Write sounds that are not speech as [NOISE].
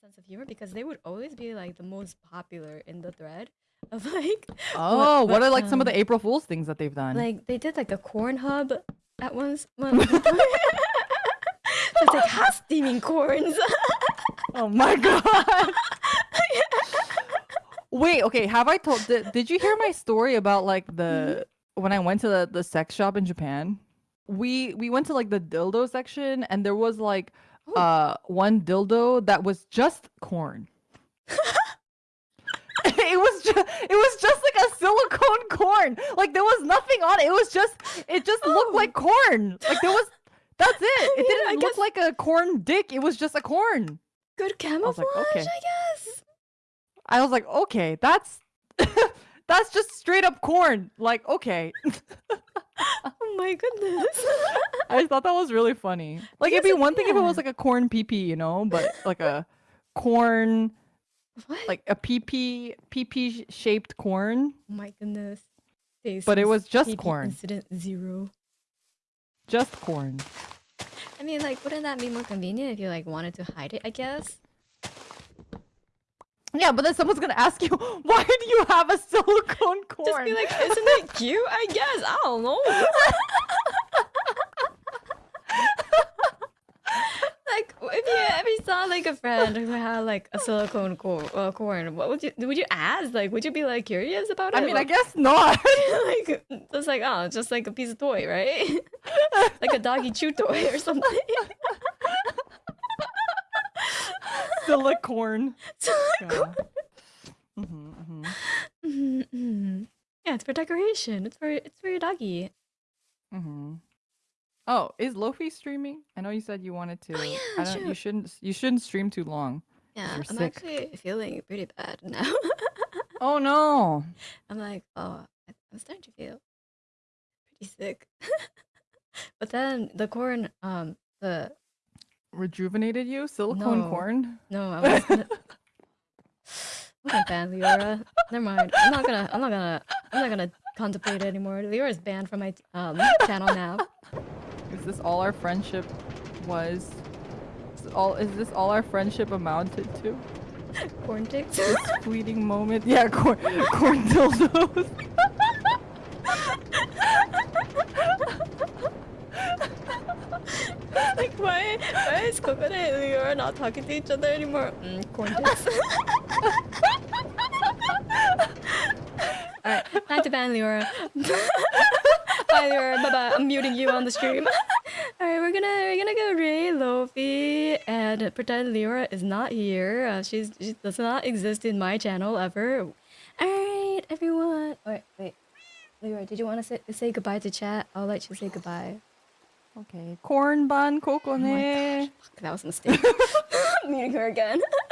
sense of humor because they would always be like the most popular in the thread [LAUGHS] of like Oh, what, what, are like some of um, the April Fool's things that they've done? like they did like a corn hub at once. [LAUGHS] One, [LAUGHS] it's like hot steaming corns. oh my god. Wait, okay, have I told did, did you hear my story about like the when I went to the, the sex shop in Japan? We we went to like the dildo section and there was like. Uh one dildo that was just corn. [LAUGHS] it was just it was just like a silicone corn. Like there was nothing on it. It was just it just looked Oh. like corn. Like there was that's it. [LAUGHS] It didn't I look guess- like a corn dick. It was just a corn. Good camouflage, okay. I guess. I was like, okay, that's [LAUGHS] that's just straight up corn. Like, okay. [LAUGHS] Oh my goodness. [LAUGHS] I thought that was really funny. Like it'd be one thing if it was like a corn PP, you know, but like a corn what? like a PP PP shaped corn. oh my goodness. But it was just PP corn. Incident zero. Just corn. I mean, like, wouldn't that be more convenient if you like wanted to hide it? I guess. Yeah, but then someone's gonna ask you, [LAUGHS] why do you have a silicone corn? [LAUGHS] Just be like, isn't it [LAUGHS] cute? I guess. I don't know. like, if you you saw like a friend who had like a silicone cor- uh, corn, what would you would you ask? Like, would you be like curious about it? I mean, I guess not. like just like oh, just like a piece of toy, right? like a doggy chew toy or something. Silicone. Silicone. [LAUGHS] Yeah. hmm hmm Mhm, mhm. yeah, it's for decoration. It's for it's for your doggy. hmm Oh, is Lofi streaming? I know you said you wanted to. Oh, yeah, I don't. sure. You shouldn't. You shouldn't stream too long. Yeah, I'm sick. actually feeling pretty bad now. [LAUGHS] Oh no. I'm like, oh, I'm starting to feel pretty sick. [LAUGHS] but then the corn, um, the Rejuvenated you? Silicone No. corn? no, I was gonna. [LAUGHS] Leora. Never mind. I'm not gonna. I'm not gonna. I'm not gonna contemplate it anymore. Leora is banned from my um channel now. Is this all our friendship was? Is all is this all our friendship amounted to? Corn ticks. This fleeting moment? Yeah, corn corn dildos. [LAUGHS] like why? Why is Coconut and Leora not talking to each other anymore? Mm. Alright, time to ban Leora. [LAUGHS] Bye Leora, bye bye. I'm muting you on the stream. Alright, we're gonna we're gonna go Ray Lofi and pretend Leora is not here. Uh, she's she does not exist in my channel ever. Alright, everyone. Wait, wait. Leora, did you want to say, say goodbye to chat? I'll let you say goodbye. Okay. Corn bun Oh gosh, fuck, that was a mistake. [LAUGHS] Muting her again. [LAUGHS]